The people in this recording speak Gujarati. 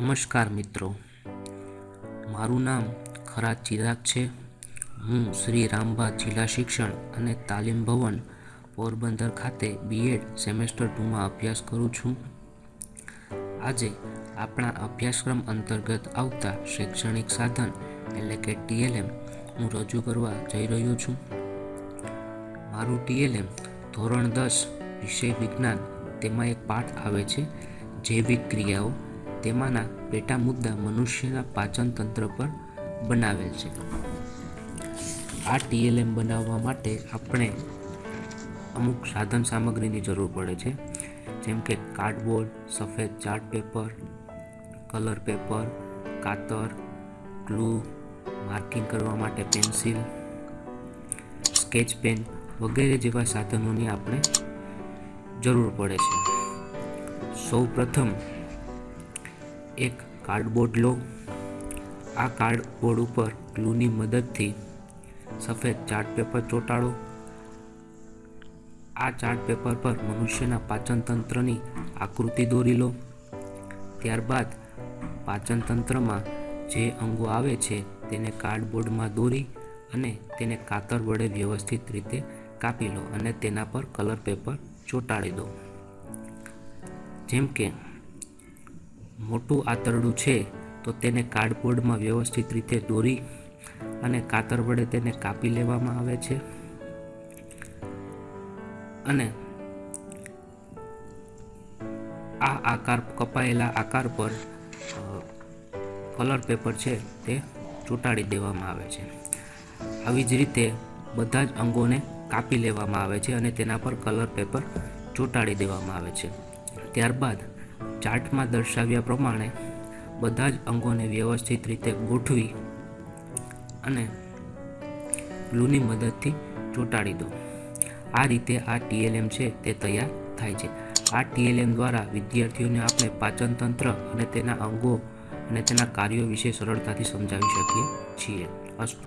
નમસ્કાર મિત્રો. મારું નામ ખરા ચિરાગ છે. હું શ્રી રામબા જિલ્લા શિક્ષણ અને તાલીમ ભવન પોરબંદર ખાતે બીએડ સેમેસ્ટર ટુમાં અભ્યાસ કરું છું. આજે આપણા અભ્યાસક્રમ અંતર્ગત આવતા શૈક્ષણિક સાધન, એટલે કે ટીએલએમ હું રજૂ કરવા જઈ રહ્યો છું. મારું ટીએલએમ ધોરણ દસ વિષય વિજ્ઞાન, તેમાં એક પાઠ આવે છે, જૈવિક ક્રિયાઓ. તેમાંના પેટા મુદ્દા મનુષ્યના પાચન તંત્ર પર બનાવેલ છે. આ ટીએલએમ બનાવવા માટે આપણે અમુક સાધન સામગ્રીની જરૂર પડે છે, જેમ કે કાર્ડબોર્ડ, સફેદ ચાર્ટ પેપર, કલર પેપર, કાતર, ગ્લુ, માર્કિંગ કરવા માટે પેન્સિલ, સ્કેચ પેન વગેરે જેવા સાધનોની આપણે જરૂર પડે છે. સૌ પ્રથમ એક કાર્ડબોર્ડ લો. આ કાર્ડબોર્ડ ઉપર ગ્લુની મદદથી સફેદ ચાર્ટ પેપર ચોંટાડો. આ ચાર્ટ પેપર પર મનુષ્યના પાચન તંત્રની આકૃતિ દોરી લો. ત્યારબાદ પાચન તંત્રમાં જે અંગો આવે છે તેને કાર્ડબોર્ડમાં દોરી અને તેને કાતર વડે વ્યવસ્થિત રીતે કાપી લો અને તેના પર કલર પેપર ચોંટાડી દો. જેમ કે મોટું આંતરડું છે, તો તેને કાર્ડબોર્ડમાં વ્યવસ્થિત રીતે દોરી અને કાતર વડે તેને કાપી લેવામાં આવે છે. અને આ આકાર, કપાયેલા આકાર પર કલર પેપર છે તે ચોંટાડી દેવામાં આવે છે. આવી જ રીતે બધા જ અંગોને કાપી લેવામાં આવે છે અને તેના પર કલર પેપર ચોંટાડી દેવામાં આવે છે. ત્યારબાદ ચાર્ટમાં દર્શાવ્યા પ્રમાણે બધા જ અંગોને વ્યવસ્થિત રીતે ગોઠવી અને ગ્લુની મદદથી ચોંટાડી દો. આ રીતે આ ટીએલએમ છે તે તૈયાર થાય છે. આ ટીએલએમ દ્વારા વિદ્યાર્થીઓને આપણે પાચન તંત્ર અને તેના અંગો અને તેના કાર્યો વિશે સરળતાથી સમજાવી શકીએ છીએ. અસ્તુ